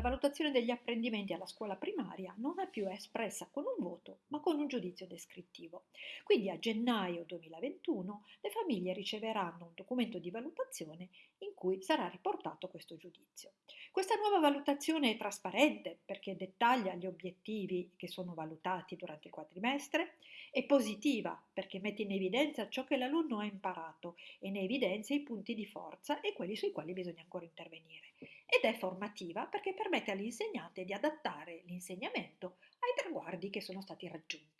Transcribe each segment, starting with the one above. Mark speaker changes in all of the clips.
Speaker 1: valutazione degli apprendimenti alla scuola primaria non è più espressa con un voto, ma con un giudizio descrittivo. Quindi a gennaio 2021 le famiglie riceveranno un documento di valutazione in cui sarà riportato questo giudizio. Questa nuova valutazione è trasparente perché dettaglia gli obiettivi che sono valutati durante il quadrimestre, è positiva perché mette in evidenza ciò che l'alunno ha imparato e ne evidenzia i punti di forza e quelli sui quali bisogna ancora intervenire ed è formativa perché permette all'insegnante di adattare l'insegnamento ai traguardi che sono stati raggiunti.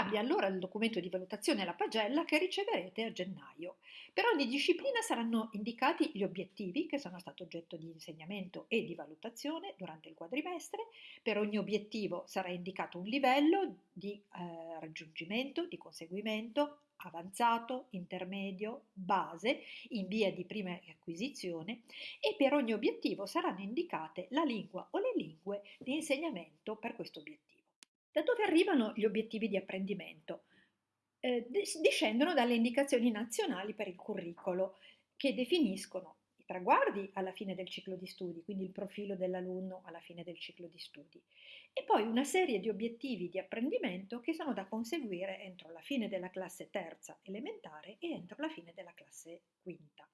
Speaker 1: Cambia allora il documento di valutazione alla pagella che riceverete a gennaio. Per ogni disciplina saranno indicati gli obiettivi che sono stati oggetto di insegnamento e di valutazione durante il quadrimestre. Per ogni obiettivo sarà indicato un livello di eh, raggiungimento, di conseguimento, avanzato, intermedio, base, in via di prima acquisizione e per ogni obiettivo saranno indicate la lingua o le lingue di insegnamento per questo obiettivo. Da dove arrivano gli obiettivi di apprendimento? Eh, discendono dalle indicazioni nazionali per il curricolo che definiscono i traguardi alla fine del ciclo di studi, quindi il profilo dell'alunno alla fine del ciclo di studi, e poi una serie di obiettivi di apprendimento che sono da conseguire entro la fine della classe terza elementare e entro la fine della classe quinta.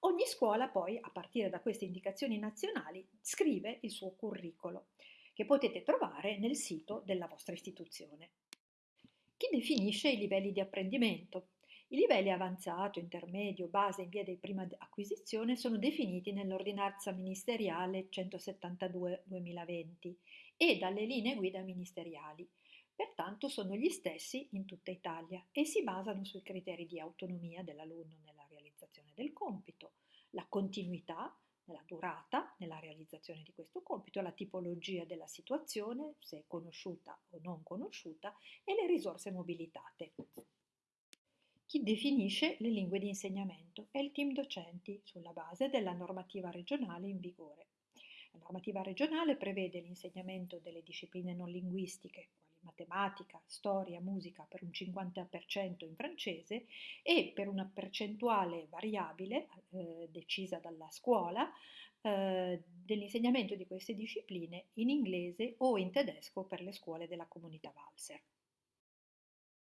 Speaker 1: Ogni scuola poi, a partire da queste indicazioni nazionali, scrive il suo curriculum che potete trovare nel sito della vostra istituzione. Chi definisce i livelli di apprendimento? I livelli avanzato, intermedio, base in via di prima acquisizione sono definiti nell'ordinanza ministeriale 172-2020 e dalle linee guida ministeriali. Pertanto sono gli stessi in tutta Italia e si basano sui criteri di autonomia dell'alunno nella realizzazione del compito, la continuità, nella durata, nella realizzazione di questo compito, la tipologia della situazione, se conosciuta o non conosciuta, e le risorse mobilitate. Chi definisce le lingue di insegnamento è il team docenti sulla base della normativa regionale in vigore. La normativa regionale prevede l'insegnamento delle discipline non linguistiche, matematica, storia, musica per un 50% in francese e per una percentuale variabile eh, decisa dalla scuola eh, dell'insegnamento di queste discipline in inglese o in tedesco per le scuole della comunità Valser.